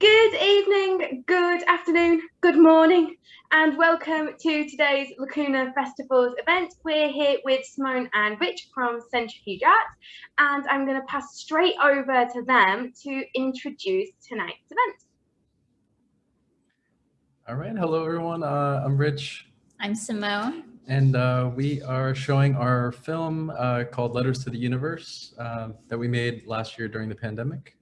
Good evening, good afternoon, good morning, and welcome to today's Lacuna Festivals event. We're here with Simone and Rich from Centrifuge Arts, and I'm going to pass straight over to them to introduce tonight's event. All right, hello everyone. Uh, I'm Rich. I'm Simone. And uh, we are showing our film uh, called Letters to the Universe uh, that we made last year during the pandemic.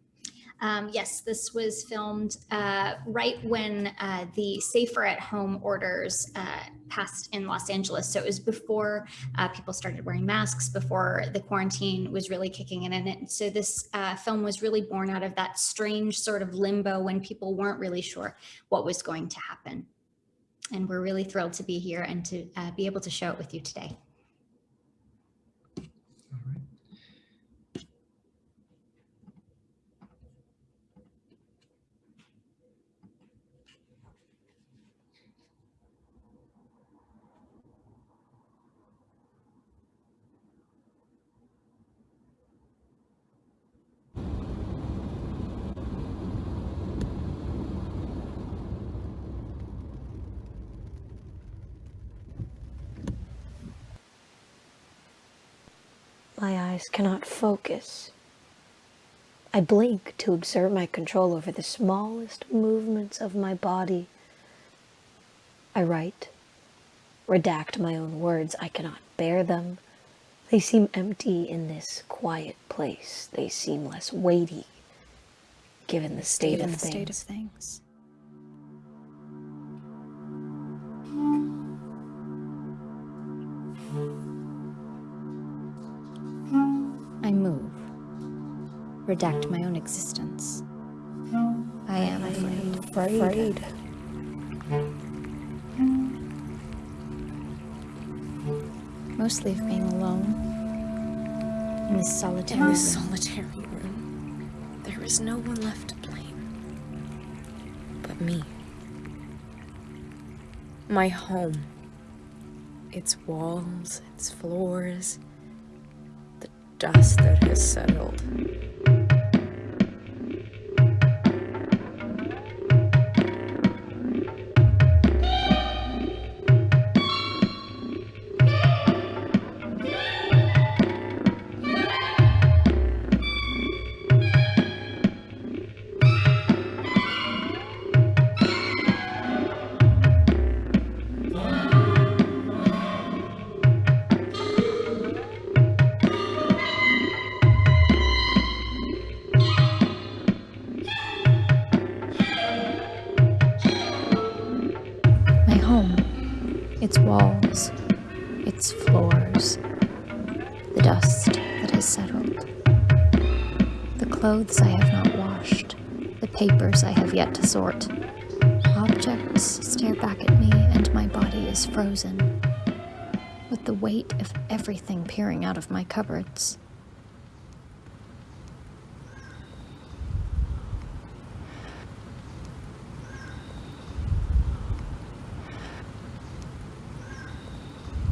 Um, yes, this was filmed uh, right when uh, the safer at home orders uh, passed in Los Angeles. So it was before uh, people started wearing masks, before the quarantine was really kicking in. And so this uh, film was really born out of that strange sort of limbo when people weren't really sure what was going to happen. And we're really thrilled to be here and to uh, be able to show it with you today. My eyes cannot focus. I blink to exert my control over the smallest movements of my body. I write, redact my own words. I cannot bear them. They seem empty in this quiet place. They seem less weighty, given the state, given of, the things. state of things. Redact my own existence. I am afraid. Afraid. Mostly of being alone in this solitary In this solitary room, there is no one left to blame but me. My home. Its walls, its floors, the dust that has settled. Walls, its floors, the dust that has settled, the clothes I have not washed, the papers I have yet to sort. Objects stare back at me, and my body is frozen, with the weight of everything peering out of my cupboards.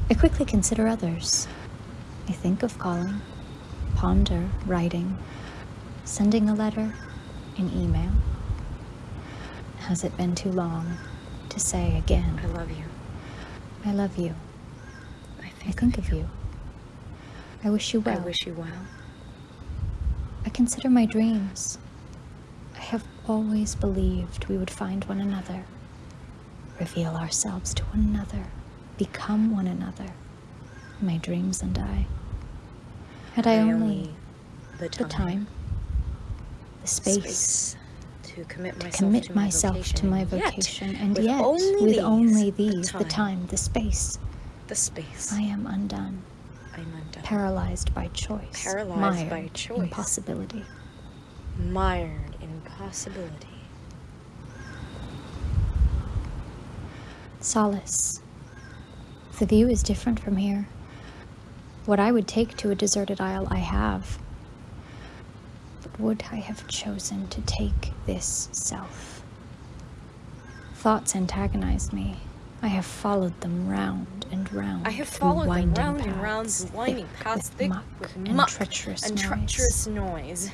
I quickly consider others. I think of calling, ponder writing, sending a letter, an email. Has it been too long to say again, I love you. I love you. I I think, think of you. I wish you well. I wish you well. I consider my dreams. I have always believed we would find one another, reveal ourselves to one another, become one another, my dreams and I. Had I, only the the time, time, the space, space to commit myself commit to my myself vocation, to my and yet, and with yet, only with these, only the these, the time. time, the space, the space. I am undone, I'm undone. paralyzed by choice, Paralyzed by choice. impossibility. mired in possibility. Solace. The view is different from here. What I would take to a deserted isle, I have. But would I have chosen to take this self? Thoughts antagonized me. I have followed them round and round. I have followed them round and round paths, winding thick paths, with thick muck with and muck treacherous and noise. treacherous noise.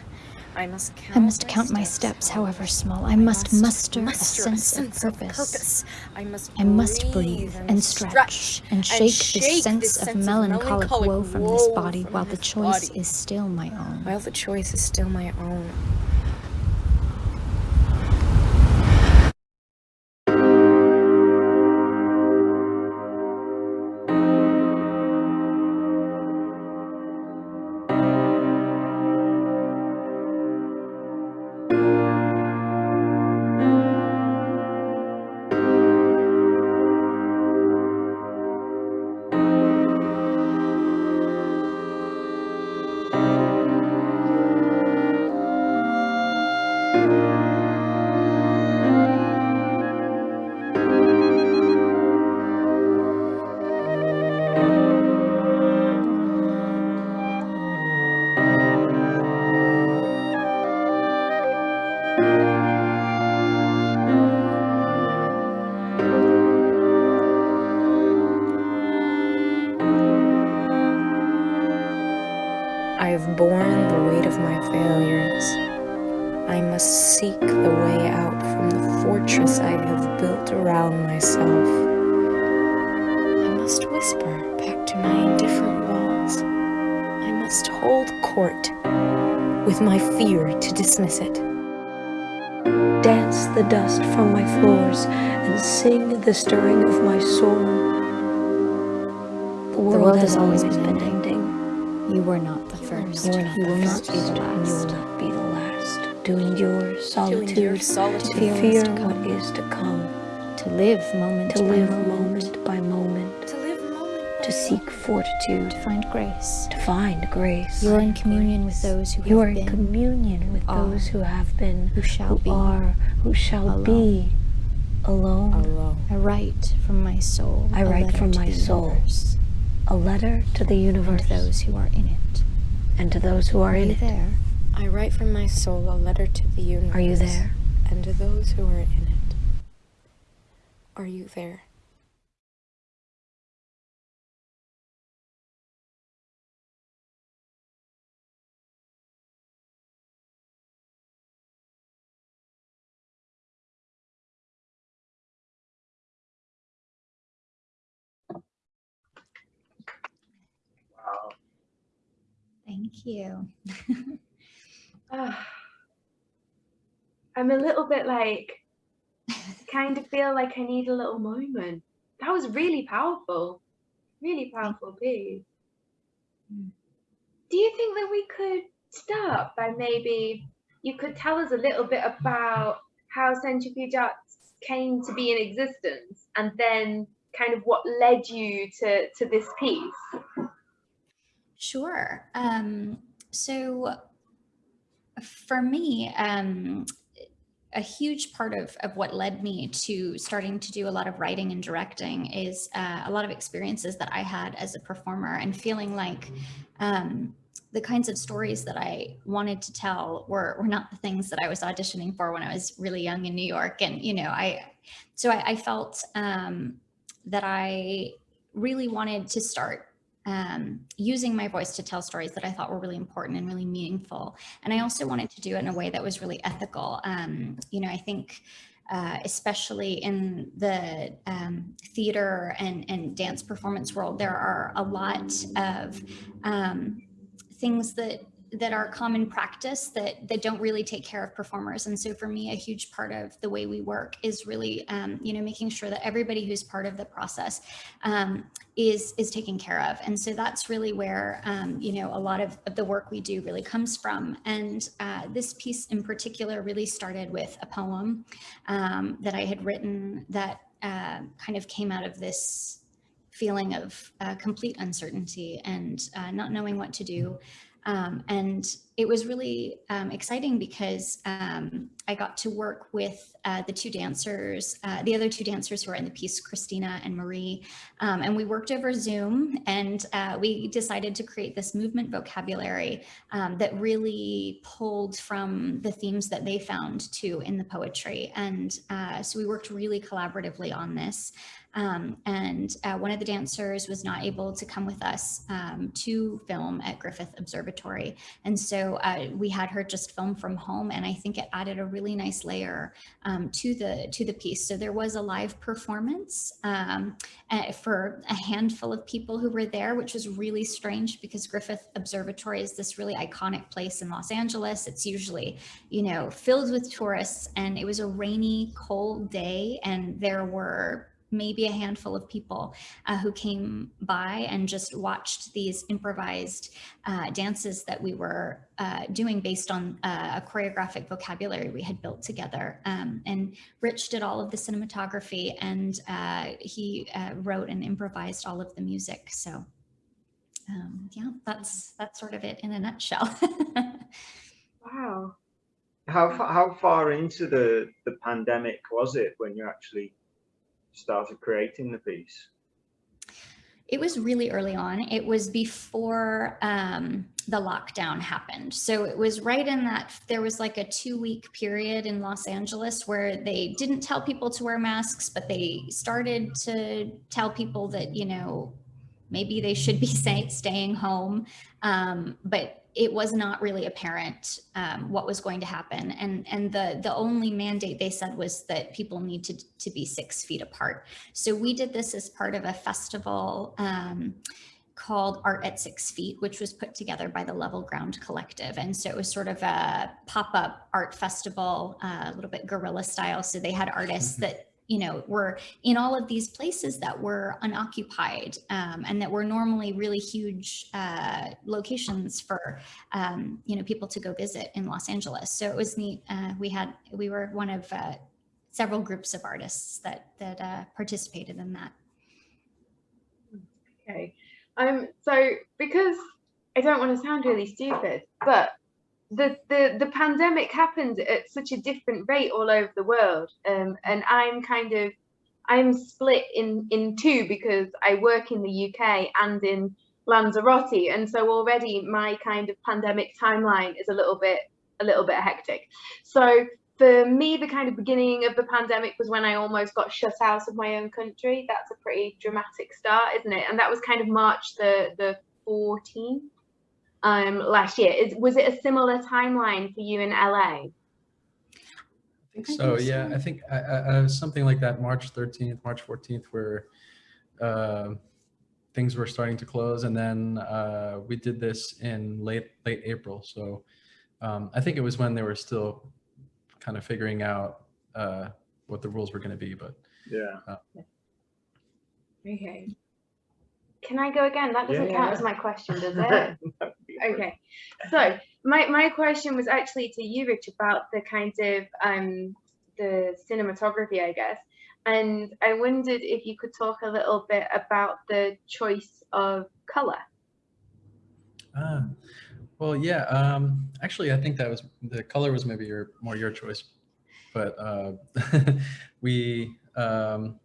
I must count I must count my steps, however small. I must muster a muster sense of purpose. purpose. I must I must breathe and stretch and shake this sense of melancholic woe from this body from while the this choice body. is still my own. While the choice is still my own. Court with my fear to dismiss it. Dance the dust from my floors and sing the stirring of my soul. The world, world has has always been been ending. You were not the first. You are not you the first, not be the and you will last. not be the last. To endure solitude, endure solitude. to fear to come. is to come, To live moment to live moment. moment by moment, to seek fortitude, To find grace. to find grace. You are in communion with those who You have are in communion with are, those who have been, who shall who be. are, who shall alone. be alone. alone. I write from my soul. I write from my the soul. universe A letter to the And universe those who are in it. and to those who are Are in you it. there? I write from my soul a letter to the universe. Are you there? And to those who are in it. Are you there? Thank you. Ah. I'm a little bit like, kind of feel like I need a little moment. That was really powerful. Really powerful piece. Mm. Do you think that we could start by maybe you could tell us a little bit about how Centrifuge Arts came to be in existence and then kind of what led you to, to this piece? Sure. Um, so for me, um, a huge part of, of what led me to starting to do a lot of writing and directing is uh, a lot of experiences that I had as a performer and feeling like um, the kinds of stories that I wanted to tell were, were not the things that I was auditioning for when I was really young in New York. And, you know, I, so I, I felt um, that I really wanted to start um, using my voice to tell stories that I thought were really important and really meaningful. And I also wanted to do it in a way that was really ethical. Um, you know, I think uh, especially in the um, theater and, and dance performance world, there are a lot of um, things that that are common practice that that don't really take care of performers. And so for me a huge part of the way we work is really um, you know making sure that everybody who's part of the process um, is is taken care of. And so that's really where um, you know a lot of, of the work we do really comes from. And uh, this piece in particular really started with a poem um, that I had written that uh, kind of came out of this feeling of uh, complete uncertainty and uh, not knowing what to do um, and it was really um, exciting because um, I got to work with uh, the two dancers, uh, the other two dancers who are in the piece, Christina and Marie. Um, and we worked over Zoom and uh, we decided to create this movement vocabulary um, that really pulled from the themes that they found too in the poetry. And uh, so we worked really collaboratively on this. Um, and uh, one of the dancers was not able to come with us um, to film at Griffith Observatory. And so uh, we had her just film from home. And I think it added a really nice layer um, to the to the piece. So there was a live performance um, for a handful of people who were there, which was really strange because Griffith Observatory is this really iconic place in Los Angeles. It's usually, you know, filled with tourists and it was a rainy, cold day and there were maybe a handful of people uh, who came by and just watched these improvised uh, dances that we were uh, doing based on uh, a choreographic vocabulary we had built together. Um, and Rich did all of the cinematography and uh, he uh, wrote and improvised all of the music. So um, yeah, that's that's sort of it in a nutshell. Wow. How far, how far into the, the pandemic was it when you actually started creating the piece? It was really early on. It was before um, the lockdown happened. So it was right in that there was like a two week period in Los Angeles where they didn't tell people to wear masks, but they started to tell people that, you know, maybe they should be stay, staying home. Um, but it was not really apparent um, what was going to happen. And, and the, the only mandate they said was that people need to, to be six feet apart. So we did this as part of a festival um, called Art at Six Feet, which was put together by the Level Ground Collective. And so it was sort of a pop-up art festival, uh, a little bit guerrilla style. So they had artists Mhm. that you know, were in all of these places that were unoccupied um, and that were normally really huge uh, locations for, um, you know, people to go visit in Los Angeles. So it was neat. Uh, we had, we were one of uh, several groups of artists that, that uh, participated in that. Okay. Um, so because I don't want to sound really stupid, but the, the, the pandemic happened at such a different rate all over the world. Um, and I'm kind of, I'm split in, in two because I work in the UK and in Lanzarote. And so already my kind of pandemic timeline is a little bit, a little bit hectic. So for me, the kind of beginning of the pandemic was when I almost got shut out of my own country. That's a pretty dramatic start, isn't it? And that was kind of March the, the 14th um, last year. Is was it a similar timeline for you in LA? I think so. Yeah, I think I, I, I something like that. March 13th, March 14th, where uh, things were starting to close, and then uh, we did this in late late April. So um, I think it was when they were still kind of figuring out uh, what the rules were going to be. But Yeah. Okay. Can I go again? That doesn't Yeah. count as my question, does it? Okay. So my, my question was actually to you, Rich, about the kind of um the cinematography, I guess. And I wondered if you could talk a little bit about the choice of color. Ah, well, yeah. Um, actually, I think that was the color was maybe your more your choice, but uh, we, um,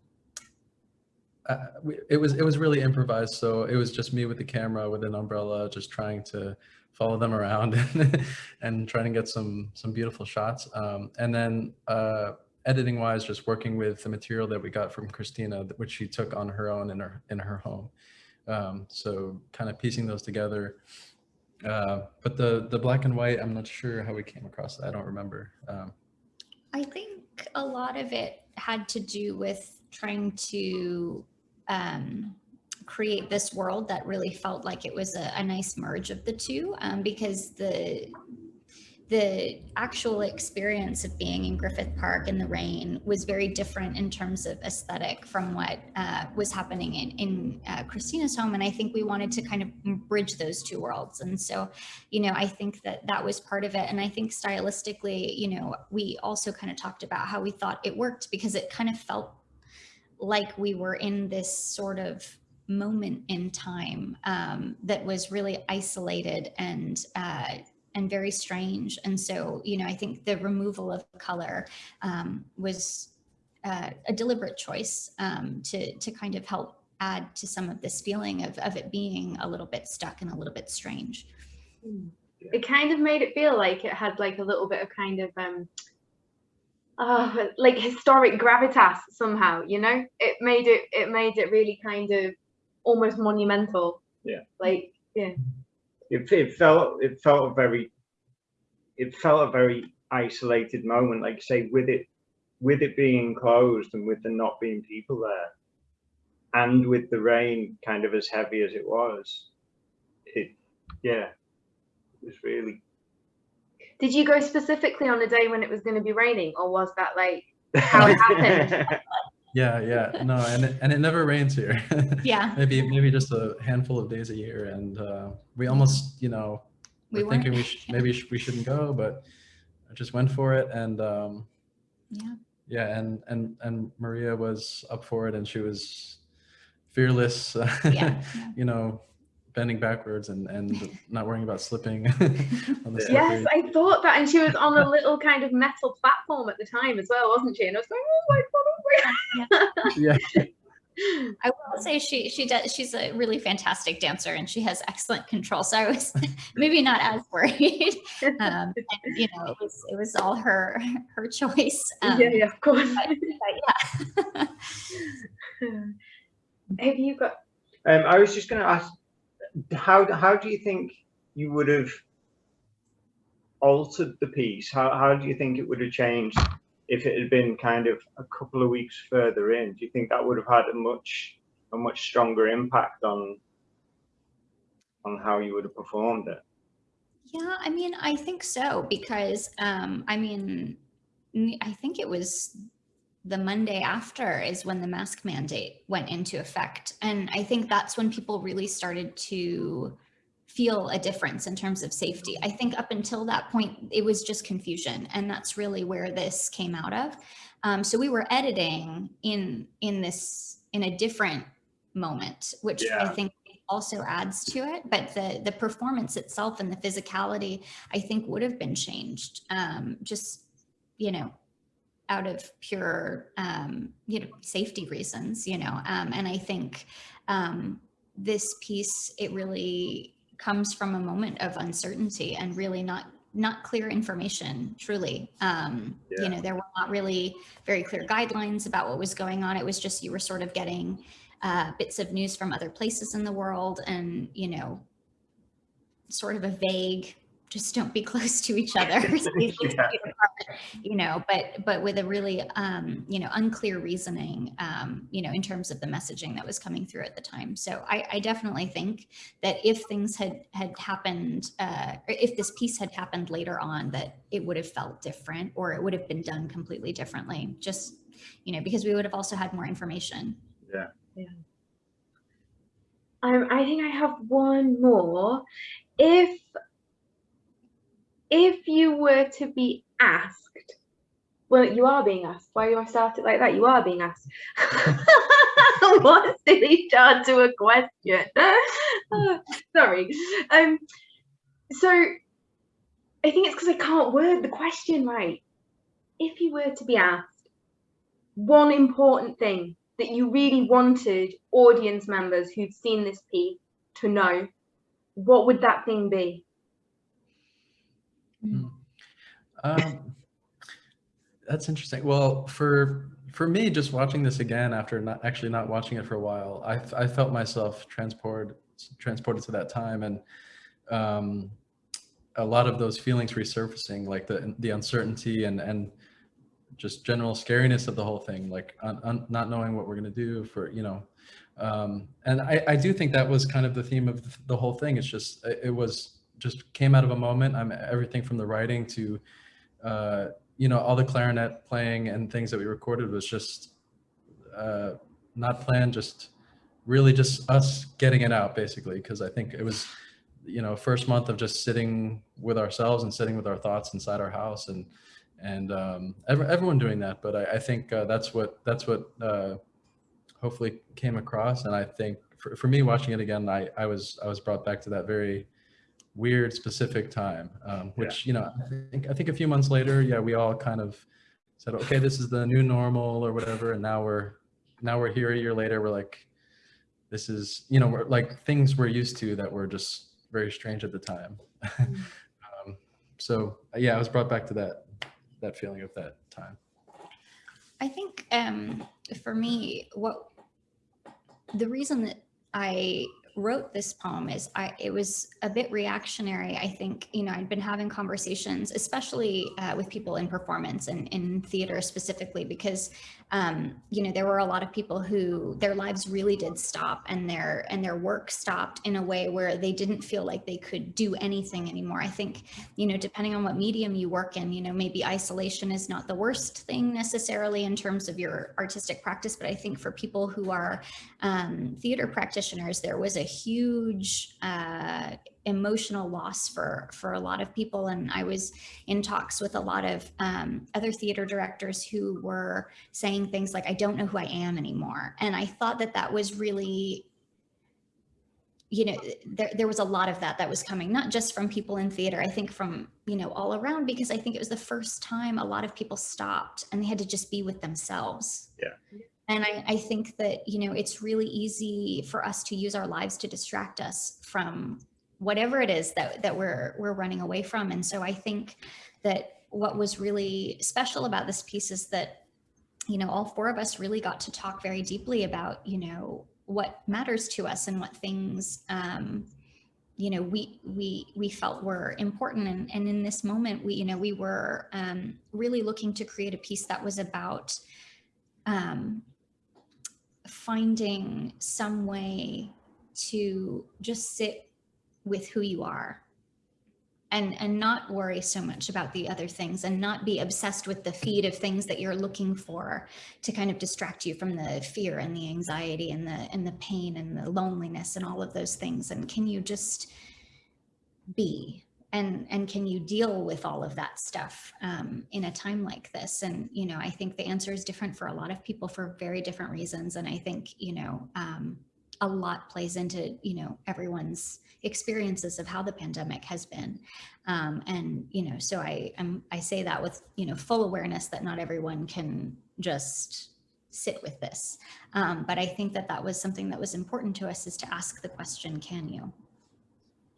it was it was really improvised. So it was just me with the camera with an umbrella, just trying to follow them around and, and trying to get some some beautiful shots. Um, and then uh, editing wise, just working with the material that we got from Christina, which she took on her own in her in her home. Um, so kind of piecing those together. Uh, but the the black and white, I'm not sure how we came across that. I don't remember. Um, I think a lot of it had to do with trying to um, create this world that really felt like it was a, a nice merge of the two um, because the the actual experience of being in Griffith Park in the rain was very different in terms of aesthetic from what uh, was happening in, in uh, Christina's home. And I think we wanted to kind of bridge those two worlds. And so, you know, I think that that was part of it. And I think stylistically, you know, we also kind of talked about how we thought it worked because it kind of felt like we were in this sort of moment in time um, that was really isolated and uh, and very strange. And so, you know, I think the removal of color um, was uh, a deliberate choice um, to to kind of help add to some of this feeling of of it being a little bit stuck and a little bit strange. It kind of made it feel like it had like a little bit of kind of um uh, like historic gravitas somehow. You know, it made it it made it really kind of almost monumental. Yeah. Like yeah. It, it felt it felt a very it felt a very isolated moment. Like say, with it with it being closed and with there not being people there, and with the rain kind of as heavy as it was, it yeah, it was really Did you go specifically on a day when it was going to be raining, or was that like how it happened? Yeah, yeah, no, and it, and it never rains here. Yeah. maybe maybe just a handful of days a year, and uh, we almost, you know, We were thinking we sh- maybe sh- we shouldn't go, but I just went for it, and um, Yeah. yeah, and and and Maria was up for it, and she was fearless, uh, Yeah. you know, bending backwards and and not worrying about slipping on the Yeah. Yes, I thought that, and she was on a little kind of metal platform at the time as well, wasn't she? And I was going, oh my god, oh my god. yeah. I will say she she does she's a really fantastic dancer and she has excellent control. So I was maybe not as worried. Um, and, you know, it was it was all her her choice. Um, yeah, yeah, of course. but yeah. Have you got? Um, I was just going to ask, how how do you think you would have altered the piece? How how do you think it would have changed if it had been kind of a couple of weeks further in? Do you think that would have had a much a much stronger impact on on how you would have performed it? Yeah, I mean, I think so because um, I mean, I think it was the Monday after is when the mask mandate went into effect, and I think that's when people really started to feel a difference in terms of safety. I think up until that point, it was just confusion, and that's really where this came out of. Um, so we were editing in in this in a different moment, which I think also adds to it. But the the performance itself and the physicality, I think, would have been changed. Um, just you know, out of pure um, you know safety reasons. You know, um, and I think um, this piece it really comes from a moment of uncertainty and really not not clear information truly um Yeah. you know there were not really very clear guidelines about what was going on it was just you were sort of getting uh, bits of news from other places in the world and you know sort of a vague just don't be close to each other. Yeah. you know but but with a really um you know unclear reasoning um you know in terms of the messaging that was coming through at the time. So i i definitely think that if things had had happened uh or if this piece had happened later on that it would have felt different or it would have been done completely differently. Just you know because we would have also had more information. Um, I think I have one more. If if you were to be asked, well, you are being asked. Why you start it like that? You are being asked. what silly start to a question. Sorry. Um. So I think it's because I can't word the question right. If you were to be asked one important thing that you really wanted audience members who'd seen this piece to know, what would that thing be? Um, that's interesting. Well, for for me, just watching this again after not actually not watching it for a while, I felt myself transported transported to that time, and um, a lot of those feelings resurfacing, like the the uncertainty and and just general scariness of the whole thing, like un, un, not knowing what we're gonna do for you know. Um, and I, I do think that was kind of the theme of the whole thing. It's just it it was just came out of a moment. I'm everything from the writing to uh, you know, all the clarinet playing and things that we recorded was just uh, not planned, just really just us getting it out basically. Because I think it was, you know, first month of just sitting with ourselves and sitting with our thoughts inside our house and and um, ev- everyone doing that. But I, I think uh, that's what that's what uh, hopefully came across. And I think for, for me watching it again, I, I was I was brought back to that very weird specific time um, which you know i think i think a few months later yeah we all kind of said okay this is the new normal or whatever and now we're now we're here a year later we're like this is you know we're like things we're used to that were just very strange at the time. Um, so yeah i was brought back to that that feeling of that time. I think um, for me, what the reason that I wrote this poem is I it was a bit reactionary. I think you know I'd been having conversations, especially uh, with people in performance and in theater specifically, because um, you know there were a lot of people who their lives really did stop and their and their work stopped in a way where they didn't feel like they could do anything anymore. I think you know depending on what medium you work in, you know maybe isolation is not the worst thing necessarily in terms of your artistic practice, but I think for people who are um, theater practitioners, there was a huge uh, emotional loss for for a lot of people. And I was in talks with a lot of um, other theater directors who were saying things like, "I don't know who I am anymore," and I thought that that was really you know there, there was a lot of that that was coming not just from people in theater i think from you know all around because i think it was the first time a lot of people stopped and they had to just be with themselves Yeah. And I, I think that, you know, it's really easy for us to use our lives to distract us from whatever it is that, that we're, we're running away from. And so I think that what was really special about this piece is that, you know, all four of us really got to talk very deeply about, you know, what matters to us and what things, um, you know, we we we felt were important, and and in this moment, we you know we were um, really looking to create a piece that was about um, finding some way to just sit with who you are and and not worry so much about the other things and not be obsessed with the feed of things that you're looking for to kind of distract you from the fear and the anxiety and the and the pain and the loneliness and all of those things. And can you just be and and can you deal with all of that stuff um, in a time like this? And you know i think the answer is different for a lot of people for very different reasons. And i think you know um, a lot plays into you know everyone's experiences of how the pandemic has been. Um, and you know so i am i say that with you know full awareness that not everyone can just sit with this. Um, but i think that that was something that was important to us is to ask the question can you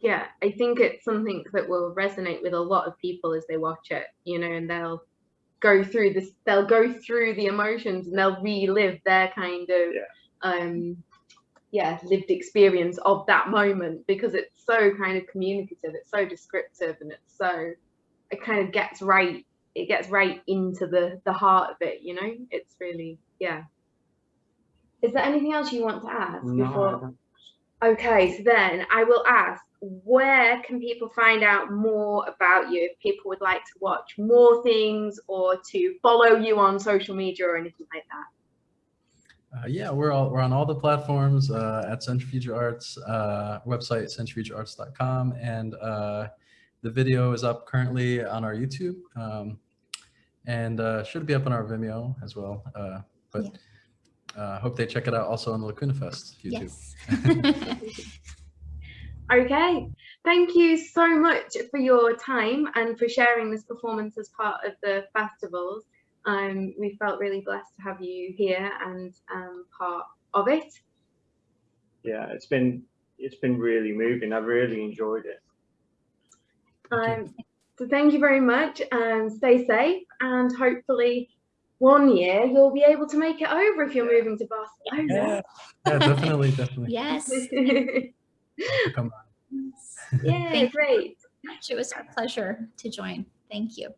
yeah i think it's something that will resonate with a lot of people as they watch it you know and they'll go through this they'll go through the emotions and they'll relive their kind of Yeah. um yeah lived experience of that moment because it's so kind of communicative it's so descriptive and it's so it kind of gets right it gets right into the the heart of it you know it's really yeah is there anything else you want to ask before Okay, so then I will ask, where can people find out more about you if people would like to watch more things or to follow you on social media or anything like that? Uh, yeah, we're all we're on all the platforms uh, at Centrifuge Arts uh, website centrifugearts.com, and uh, the video is up currently on our YouTube, um, and uh, should be up on our Vimeo as well. Uh, but uh, hope they check it out also on the Lacuna Fest YouTube. yes Okay, thank you so much for your time and for sharing this performance as part of the festivals. Um, we felt really blessed to have you here and um, part of it. Yeah, it's been it's been really moving. I've really enjoyed it. Um, so thank you very much and stay safe and hopefully one year you'll be able to make it over if you're moving to Barcelona. yeah, definitely, definitely. yes Come on. yeah, great. it was our pleasure to join thank you